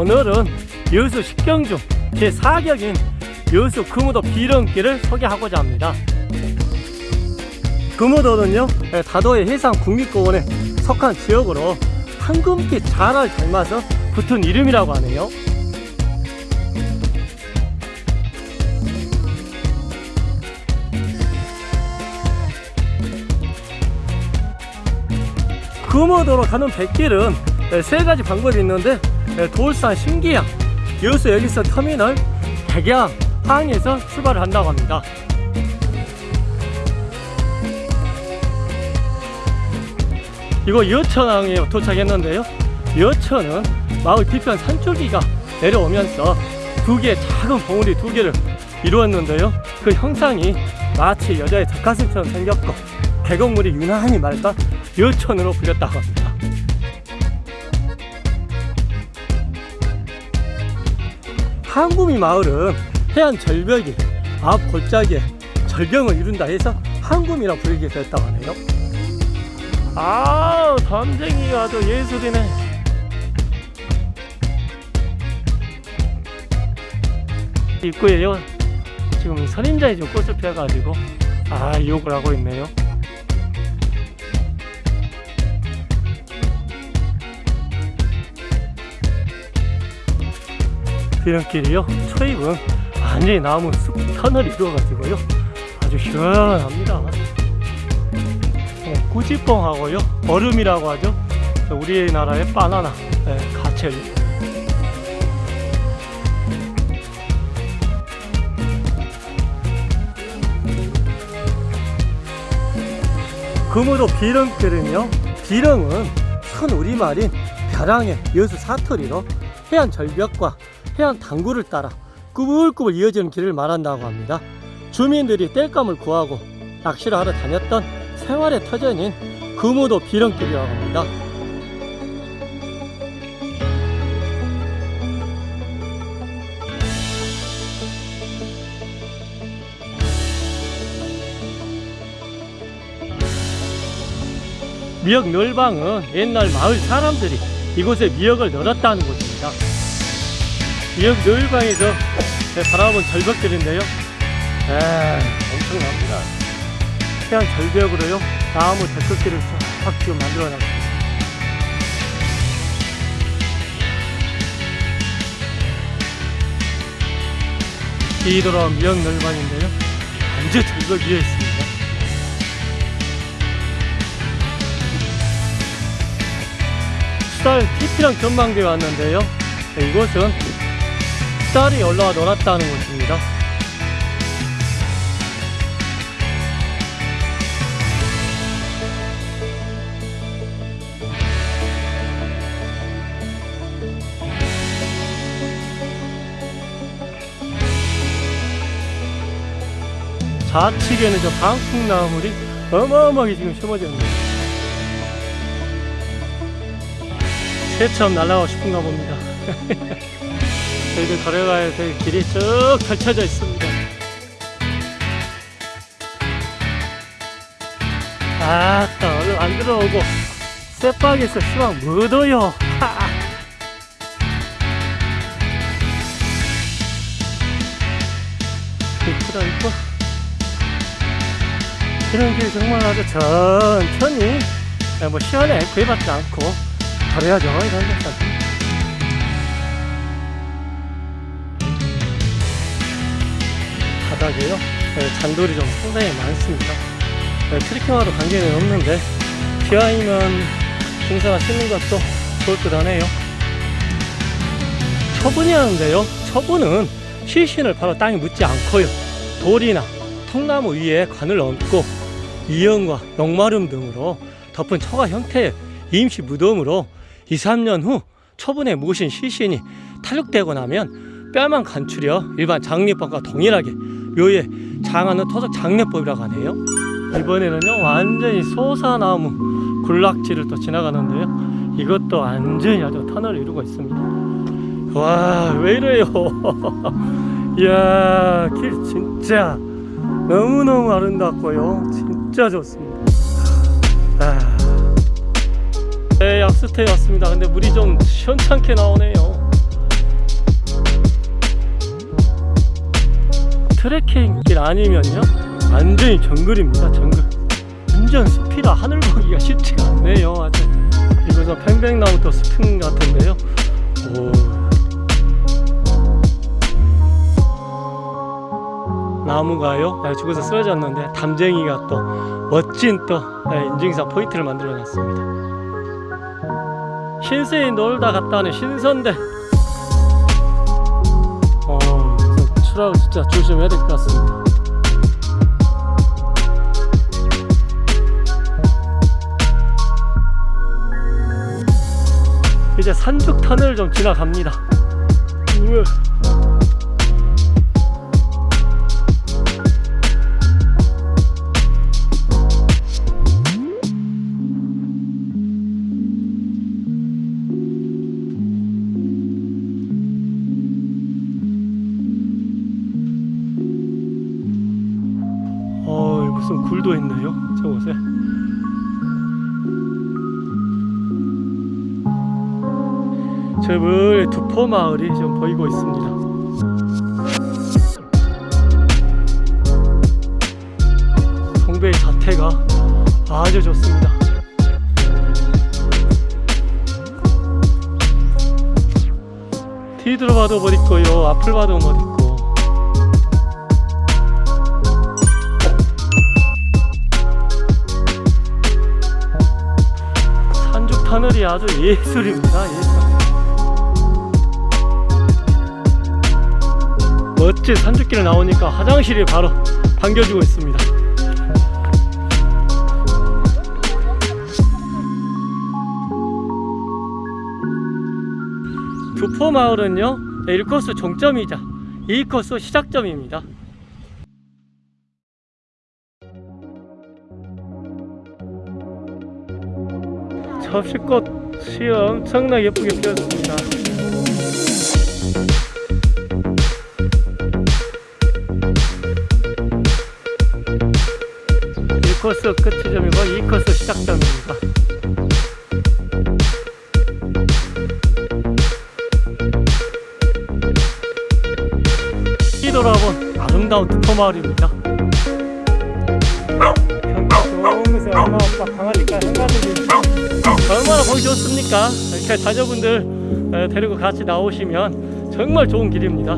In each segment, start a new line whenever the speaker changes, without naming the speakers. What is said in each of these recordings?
오늘은 여수 10경 중 제4격인 여수 금우도 비름길을 소개하고자 합니다. 금우도는요 예, 다도해 해상 국립공원에 속한 지역으로 황금빛 자를 닮아서 붙은 이름이라고 하네요. 금호도로 가는 백길은 예, 세 가지 방법이 있는데 예, 돌산 신기양 여수 여기서 터미널 백양 항에서 출발을 한다고 합니다. 이거 여천항에 도착했는데요. 여천은 마을 뒤편 산줄기가 내려오면서 두 개의 작은 봉우리 두 개를 이루었는데요. 그 형상이 마치 여자의 젖가슴처럼 생겼고 계곡물이 유난히 맑아 여천으로 불렸다고 합니다 한구미 마을은 해안 절벽이 앞 골짜기에 절경을 이룬다 해서 한구미라 부르게 됐다고 하네요. 아우 담쟁이가 아주 예술이네. 입구에요 지금 선임자에 좀 꽃을 피워가지고 아 욕을 하고 있네요 비름길이요? 초입은 완전히 나무 숲 터널 이루어가지고요. 아주 시원합니다. 어, 꾸지뽕하고요. 얼음이라고 하죠. 우리나라의 바나나 네, 가첼. 금우도 비렁길은요 비렁은 선 우리말인 벼랑의 여수 사투리로 해안 절벽과 해안 당구를 따라 꾸불꾸불 이어지는 길을 말한다고 합니다 주민들이 땔감을 구하고 낚시를 하러 다녔던 생활의 터전인 금우도 비렁길이라고 합니다 미역 널방은 옛날 마을 사람들이 이곳에 미역을 널었다는 곳입니다. 미역 널방에서 바라본 절벽들인데요. 에 엄청납니다. 해안 절벽으로요 나무 데크길을 쫙 지금 만들어 놨습니다. 뒤돌아온 미역 널방인데요. 완전 절벽 위에 있습니다. 수달 TP랑 전망대에 왔는데요 네, 이곳은 수달이 올라와 놀았다는 곳입니다. 좌측에는 저 방풍나물이 어마어마하게 지금 있습니다 새처럼 날아가고 싶은가 봅니다 저희들 걸어가야 될 길이 쭉 펼쳐져 있습니다. 아따 얼른 안 들어오고 쇠박에서 시방 묻어요. 이쁘다 이뻐. 이런 길 정말 아주 천천히 뭐 시간에 구애받지 않고. 잘해야죠 이런 데까 바닥에요. 네, 잔돌이 좀 상당히 많습니다. 네, 트리킹하러 관계는 없는데 비와 이면 공사가 씻는 것도 좋을 듯 하네요. 처분이 하는데요. 처분은 시신을 바로 땅에 묻지 않고요. 돌이나 통나무 위에 관을 얹고 이연과 용마름 등으로 덮은 초가 형태의 임시 무덤으로 2, 3년 후 초분에 묻으신 시신이 탈육되고 나면 뼈만 간추려 일반 장례법과 동일하게. 묘에 장하는 토속 장례법이라고 하네요. 이번에는요 완전히 소사나무 군락지를 또 지나가는데요. 이것도 완전히 아주 터널을 이루고 있습니다. 와 왜 이래요? 이야 길 진짜 너무너무 아름답고요. 진짜 좋습니다. 아. 네 약수터에 왔습니다. 근데 물이 좀 시원찮게 나오네요 트레킹길 아니면요? 완전히 정글입니다 정글. 완전 숲이라 하늘 보기가 쉽지가 않네요 아주. 이곳은 팽백나무도 숲인 것 같은데요. 오. 나무가요? 네, 죽어서 쓰러졌는데 담쟁이가 또 멋진 또 네, 인증사 포인트를 만들어 놨습니다. 신세에 놀다 갔다 오는 신선대 진짜 조심해야 될 것 같습니다. 이제 산죽 터널을 좀 지나갑니다. 우 굴도 있네요. 저곳에. 저 멀리 두포 마을이 좀 보이고 있습니다. 동배의 자태가 아주 좋습니다. 뒤 들어 봐도 못 있고요. 앞을 봐도 못. 터널이 아주 예술입니다. 예술. 멋진 산죽길에 나오니까 화장실이 바로 반겨주고 있습니다. 두포 마을은요 1코스 종점이자 2코스 시작점입니다. 접시꽃이 엄청나게 예쁘게 피었습니다. 일 코스 끝지점이고 2코스 시작점입니다. 뒤돌아본 아름다운 두포마을입니다. 보기 좋습니까? 이렇게 자녀분들 에, 데리고 같이 나오시면 정말 좋은 길입니다.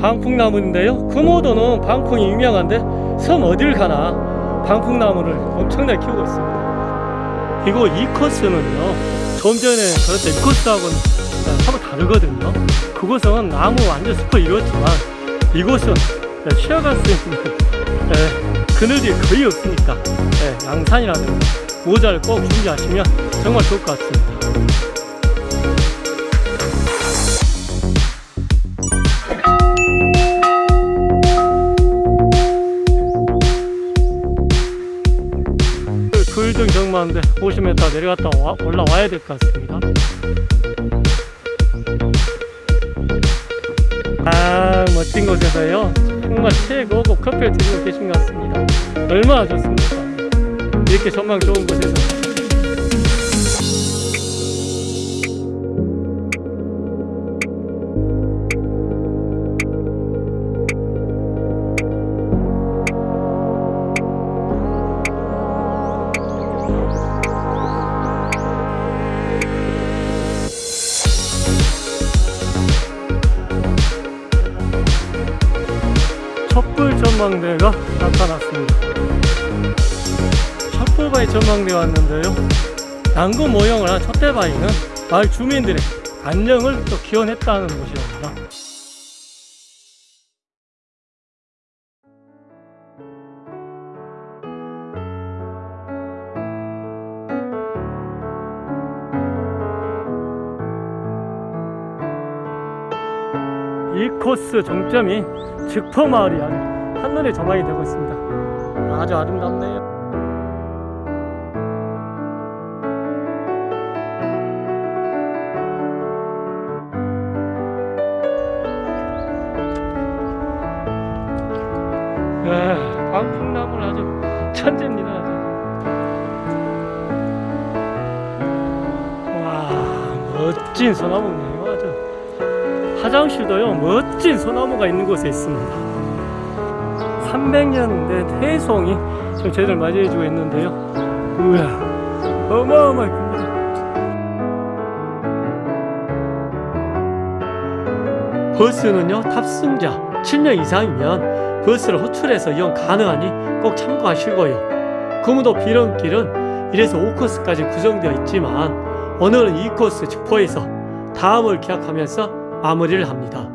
방풍나무인데요. 금오도는 방풍이 유명한데 섬 어딜 가나 방풍나무를 엄청나게 키우고 있습니다. 이거 이 코스는요. 좀 전에 그랬던 이 코스하고는 서로 다르거든요. 그곳은 나무 완전 숲을 이뤘지만 이곳은 쉬어갈 수 있는 에, 그늘이 거의 없으니까 에, 양산이라든가 모자를 꼭 준비하시면 정말 좋을 것 같습니다. 굴등 정마인데 50m 내려갔다 와- 올라와야 될 것 같습니다. 아 멋진 곳에서요 정말 최고급 커피를 드시고 계신 것 같습니다. 얼마나 좋습니까? 이렇게 전망 좋은 곳에서 촛불 전망대가 나타났습니다. 촛불바위 전망대 왔는데요. 양구 모형을 한 촛대바위는 마을 주민들의 안녕을 또 기원했다는 곳이랍니다. 이 코스 종점이 즉포 마을이 아주 한눈에 조망이 되고 있습니다. 아주 아름답네요. 멋진 소나무네요. 아주 화장실도요 멋진 소나무가 있는 곳에 있습니다. 300년 된 해송이 지금 저희들 맞이해주고 있는데요. 우와 어마어마해 버스는요 탑승자 7명 이상이면 버스를 호출해서 이용 가능하니 꼭 참고하시고요. 금우도 비름길은 1에서 5코스까지 구성되어 있지만 오늘은 2코스 즉 포에서 다음을 기약하면서 마무리를 합니다